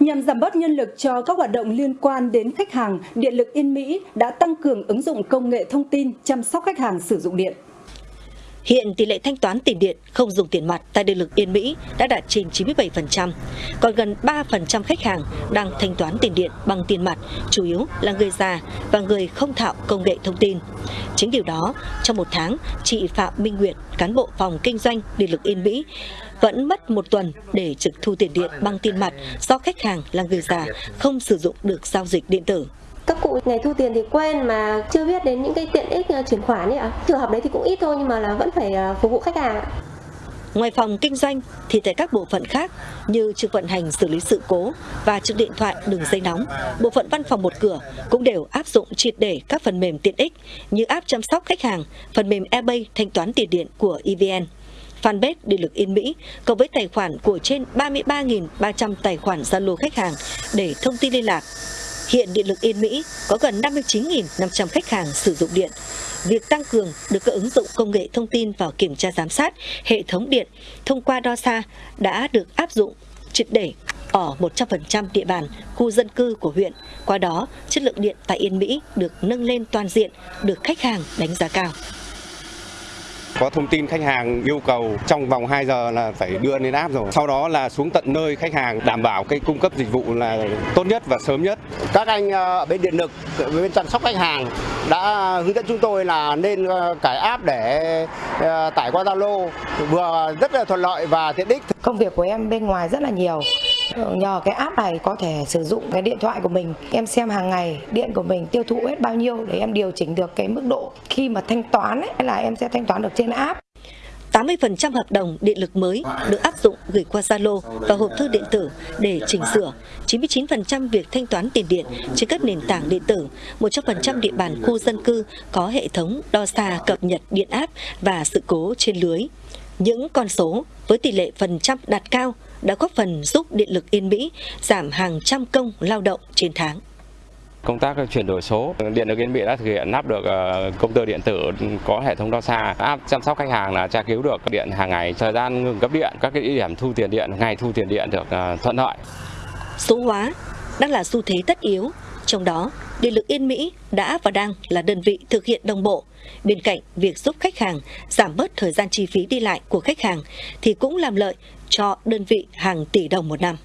Nhằm giảm bớt nhân lực cho các hoạt động liên quan đến khách hàng, Điện lực Yên Mỹ đã tăng cường ứng dụng công nghệ thông tin chăm sóc khách hàng sử dụng điện. Hiện tỷ lệ thanh toán tiền điện không dùng tiền mặt tại điện lực Yên Mỹ đã đạt trên 97%, còn gần 3% khách hàng đang thanh toán tiền điện bằng tiền mặt, chủ yếu là người già và người không thạo công nghệ thông tin. Chính điều đó, trong một tháng, chị Phạm Minh Nguyệt, cán bộ phòng kinh doanh điện lực Yên Mỹ, vẫn mất một tuần để trực thu tiền điện bằng tiền mặt do khách hàng là người già không sử dụng được giao dịch điện tử các cụ ngày thu tiền thì quen mà chưa biết đến những cái tiện ích ờ, chuyển khoản ấy ạ. Trường hợp đấy thì cũng ít thôi nhưng mà là vẫn phải ờ, phục vụ khách hàng ạ. Ngoài phòng kinh doanh thì tại các bộ phận khác như trực vận hành xử lý sự cố và trực điện thoại đường dây nóng, bộ phận văn phòng một cửa cũng đều áp dụng triệt để các phần mềm tiện ích như app chăm sóc khách hàng, phần mềm eBay thanh toán tiền điện của EVN fanpage Điện lực Yên Mỹ cộng với tài khoản của trên 33.300 tài khoản Zalo khách hàng để thông tin liên lạc. Hiện Điện lực Yên Mỹ có gần 59.500 khách hàng sử dụng điện. Việc tăng cường được các ứng dụng công nghệ thông tin vào kiểm tra giám sát hệ thống điện thông qua đo xa đã được áp dụng triệt để ở 100% địa bàn khu dân cư của huyện. Qua đó, chất lượng điện tại Yên Mỹ được nâng lên toàn diện, được khách hàng đánh giá cao. Có thông tin khách hàng yêu cầu trong vòng 2 giờ là phải đưa lên app rồi. Sau đó là xuống tận nơi khách hàng đảm bảo cái cung cấp dịch vụ là tốt nhất và sớm nhất. Các anh ờ, ở bên điện lực, bên chăm sóc khách hàng đã hướng dẫn chúng tôi là nên ờ, cải app để ờ, tải qua Zalo vừa rất là thuận lợi và tiện ích. Công việc của em bên ngoài rất là nhiều nhờ cái app này có thể sử dụng cái điện thoại của mình em xem hàng ngày điện của mình tiêu thụ hết bao nhiêu để em điều chỉnh được cái mức độ khi mà thanh toán ấy, là em sẽ thanh toán được trên app 80% hợp đồng điện lực mới được áp dụng gửi qua Zalo và hộp thư điện tử để chỉnh sửa. 99% việc thanh toán tiền điện trên các nền tảng điện tử. 100% địa bàn khu dân cư có hệ thống đo xa cập nhật điện áp và sự cố trên lưới. Những con số với tỷ lệ phần trăm đạt cao đã góp phần giúp Điện lực Yên Mỹ giảm hàng trăm công lao động trên tháng. Công tác chuyển đổi số, Điện lực Yên Mỹ đã thực hiện áp được ờ, công tơ điện tử có hệ thống đo xa, áp chăm sóc khách hàng là tra cứu được điện hàng ngày, thời gian ngừng cấp điện, các cái địa điểm thu tiền điện, ngày thu tiền điện được ờ, thuận lợi. Số hóa đang là xu thế tất yếu, trong đó Điện lực Yên Mỹ đã và đang là đơn vị thực hiện đồng bộ. Bên cạnh việc giúp khách hàng giảm bớt thời gian chi phí đi lại của khách hàng thì cũng làm lợi cho đơn vị hàng tỷ đồng một năm.